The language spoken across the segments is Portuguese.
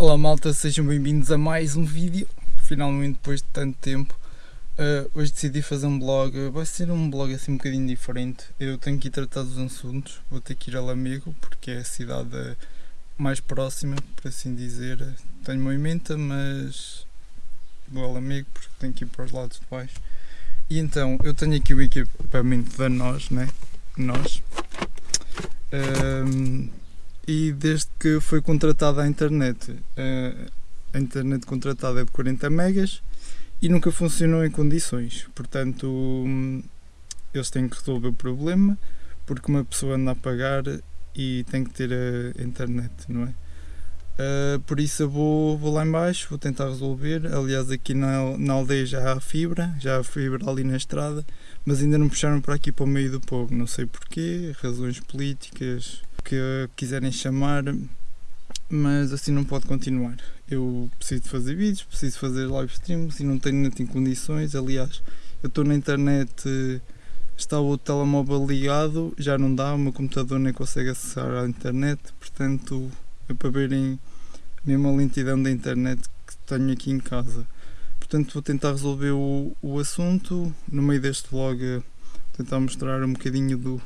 Olá malta, sejam bem-vindos a mais um vídeo, finalmente depois de tanto tempo. Uh, hoje decidi fazer um blog, vai ser um blog assim um bocadinho diferente. Eu tenho que ir tratar dos assuntos, vou ter que ir a Lamego porque é a cidade mais próxima, por assim dizer. Tenho movimento, mas vou a Lamego porque tenho que ir para os lados de baixo. E então, eu tenho aqui o equipamento da nós, né? Nós. Um, e desde que foi contratada a internet, a internet contratada é de 40 megas e nunca funcionou em condições. Portanto, eles têm que resolver o problema porque uma pessoa anda a pagar e tem que ter a internet, não é? Uh, por isso eu vou, vou lá embaixo, vou tentar resolver. Aliás, aqui na, na aldeia já há fibra, já há fibra ali na estrada, mas ainda não puxaram para aqui para o meio do povo. Não sei porquê, razões políticas, que quiserem chamar, mas assim não pode continuar. Eu preciso fazer vídeos, preciso fazer live streams e não tenho net condições. Aliás, eu estou na internet, está o telemóvel ligado, já não dá, o meu computador nem consegue acessar a internet, portanto é para verem mesmo a lentidão da internet que tenho aqui em casa. Portanto vou tentar resolver o, o assunto no meio deste vlog, tentar mostrar um bocadinho do,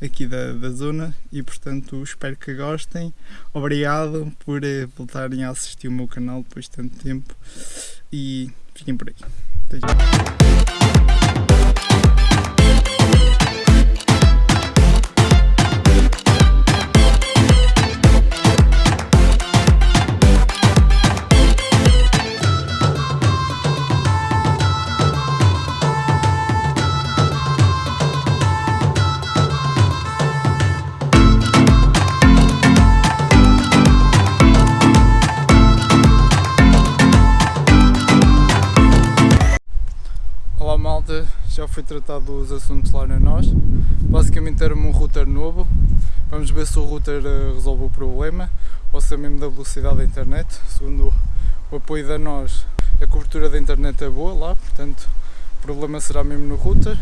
aqui da, da zona e portanto espero que gostem. Obrigado por eh, voltarem a assistir o meu canal depois de tanto tempo e fiquem por aí. Até já. Já foi tratado os assuntos lá na nós. Basicamente era um router novo. Vamos ver se o router eh, resolve o problema ou se é mesmo da velocidade da internet. Segundo o apoio da nós, a cobertura da internet é boa lá, portanto o problema será mesmo no router.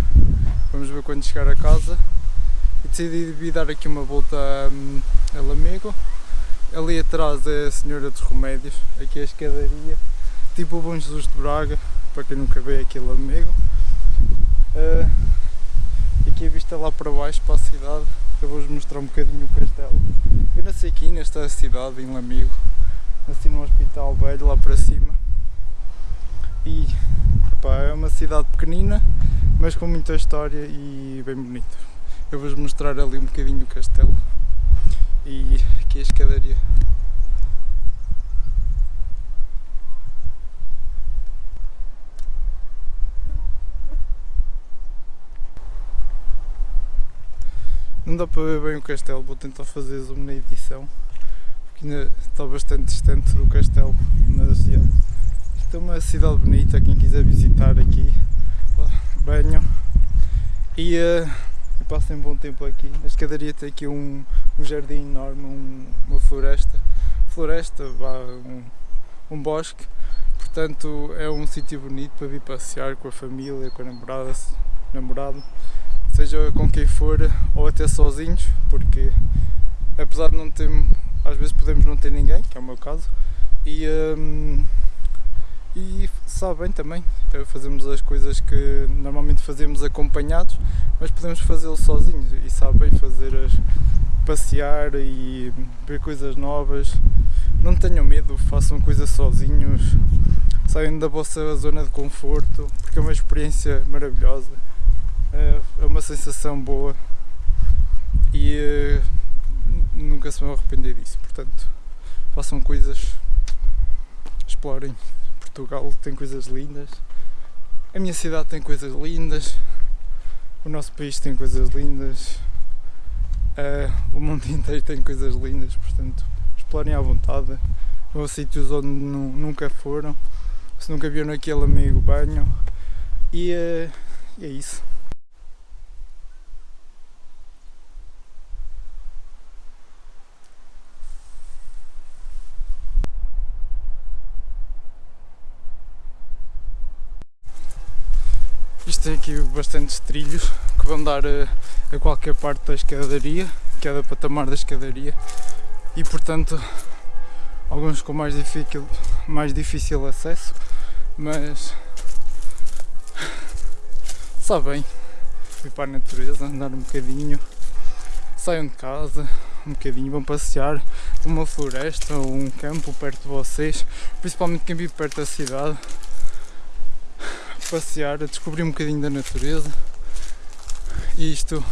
Vamos ver quando chegar a casa. E decidi dar aqui uma volta a, a Lamego. Ali atrás é a Senhora dos Remédios, aqui é a escadaria, tipo o Bom Jesus de Braga, para quem nunca veio aqui Lamego. Uh, aqui a vista lá para baixo, para a cidade, eu vou-vos mostrar um bocadinho o castelo. Eu nasci aqui nesta cidade, em Lamego, nasci num hospital velho lá para cima. E é uma cidade pequenina, mas com muita história e bem bonita. Eu vou-vos mostrar ali um bocadinho o castelo e aqui a escadaria. Não dá para ver bem o castelo, vou tentar fazer zoom na edição, porque ainda está bastante distante do castelo, mas já. Isto é uma cidade bonita, quem quiser visitar aqui, banho e, uh, e passem um bom tempo aqui. A escadaria tem aqui um, um jardim enorme, um, uma floresta, floresta, um, um bosque, portanto é um sítio bonito para vir passear com a família, com a namorada, namorado seja com quem for ou até sozinhos, porque apesar de não ter, às vezes podemos não ter ninguém, que é o meu caso, e, um, e sabem também, eh, fazemos as coisas que normalmente fazemos acompanhados, mas podemos fazê-lo sozinhos e sabem fazer as passear e ver coisas novas. Não tenham medo, façam coisas sozinhos, saiam da vossa zona de conforto, porque é uma experiência maravilhosa é, é uma sensação boa e uh, nunca se vão arrepender disso. Portanto, façam coisas, explorem. Portugal tem coisas lindas, a minha cidade tem coisas lindas, o nosso país tem coisas lindas, uh, o mundo inteiro tem coisas lindas. Portanto, explorem à vontade. Vão a sítios onde nunca foram, se nunca viram aquele amigo banho e, uh, e é isso. Tem aqui bastantes trilhos que vão dar a, a qualquer parte da escadaria, cada patamar da escadaria. E portanto alguns com mais difícil, mais difícil acesso, mas só bem ir para a natureza, andar um bocadinho, saiam de casa, um bocadinho, vão passear uma floresta ou um campo perto de vocês, principalmente quem vive perto da cidade, passear, a descobrir um bocadinho da natureza e isto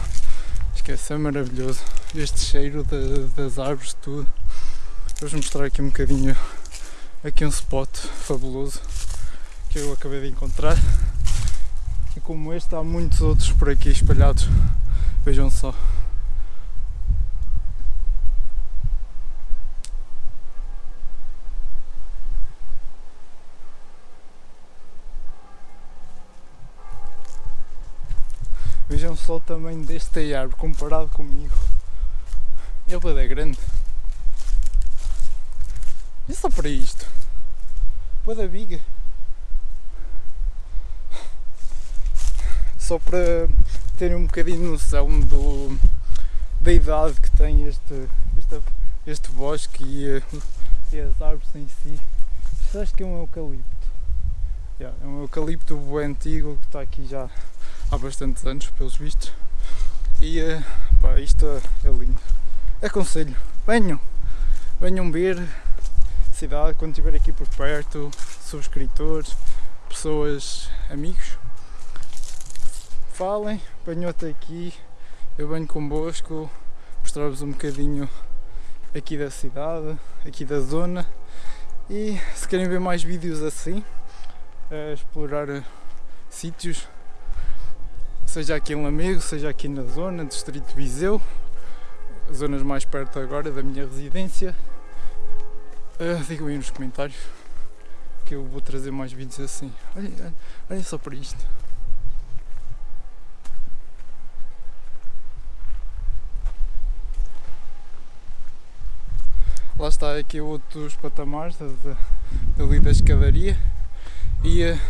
esquece, é maravilhoso. Este cheiro de, das árvores, tudo. Vou mostrar aqui um bocadinho aqui um spot fabuloso que eu acabei de encontrar. E como este há muitos outros por aqui espalhados. Vejam só. Vejam só o tamanho desta árvore comparado comigo. Ele é grande. E só para isto. Boa da biga. Só para terem um bocadinho noção do, da idade que tem este, este, este bosque e, e as árvores em si. Isto acho que é um eucalipto. É um eucalipto antigo que está aqui já há bastantes anos, pelos vistos. E uh, pá, isto é lindo. Aconselho, venham, venham ver a cidade quando estiver aqui por perto, subscritores, pessoas, amigos. Falem, venham até aqui, eu venho convosco, mostrar-vos um bocadinho aqui da cidade, aqui da zona e se querem ver mais vídeos assim, explorar eh, sítios seja aqui em Lamego, seja aqui na zona, distrito de Viseu, zonas mais perto agora da minha residência. Uh, digam aí nos comentários que eu vou trazer mais vídeos assim. Olha, olha, olha só para isto. Lá está aqui outros patamares da, da, dali da escadaria e uh,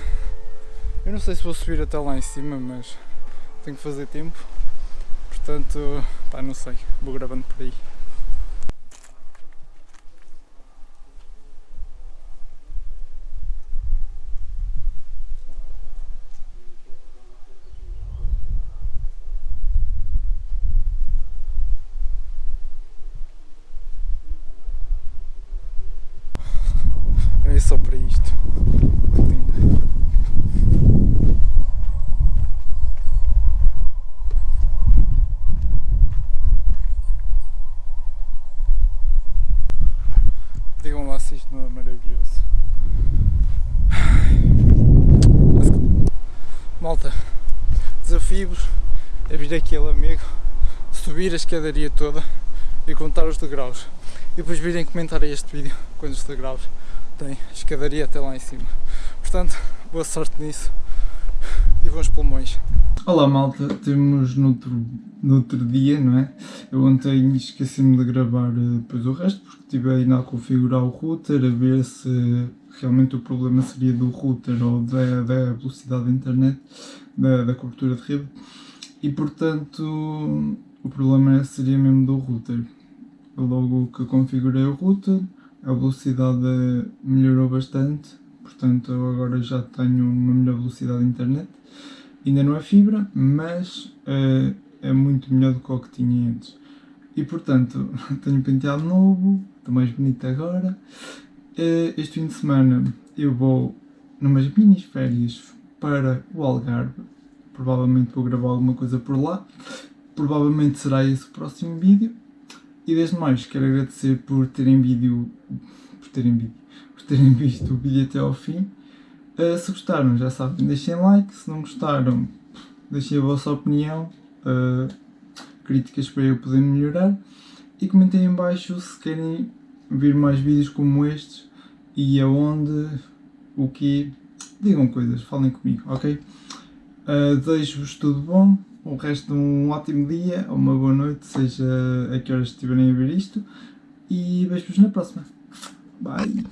eu não sei se vou subir até lá em cima, mas tenho que fazer tempo, portanto, pá, não sei, vou gravando por aí. É só para isto. Que lindo. Digam lá se isto não é maravilhoso. Malta, desafio-vos a vir aqui a Lamego, subir a escadaria toda e contar os degraus. E depois virem comentar este vídeo quantos degraus tem escadaria até lá em cima. Portanto, boa sorte nisso e bons pulmões. Olá malta, temos no outro, no outro dia, não é? Eu ontem esqueci-me de gravar eh, depois o resto porque estive ainda a configurar o router a ver se realmente o problema seria do router ou da, da velocidade da internet, da, da cobertura de rede e portanto o problema seria mesmo do router. Logo que configurei o router, a velocidade melhorou bastante, portanto agora já tenho uma melhor velocidade de internet Ainda não é fibra, mas uh, é muito melhor do que o que tinha antes. E portanto, tenho penteado novo, estou mais bonito agora. Uh, este fim de semana eu vou numas mini férias para o Algarve. Provavelmente vou gravar alguma coisa por lá. Provavelmente será esse o próximo vídeo. E desde mais quero agradecer por terem vídeo. por terem vídeo. por terem visto o vídeo até ao fim. Uh, se gostaram, já sabem, deixem like. Se não gostaram, deixem a vossa opinião, uh, críticas para eu poder melhorar. E comentem em baixo se querem ver mais vídeos como estes e aonde, o que. Digam coisas, falem comigo, ok? Uh, Desejo-vos tudo bom, o resto um ótimo dia uma boa noite, seja a que horas estiverem a ver isto. E vejo-vos na próxima. Bye!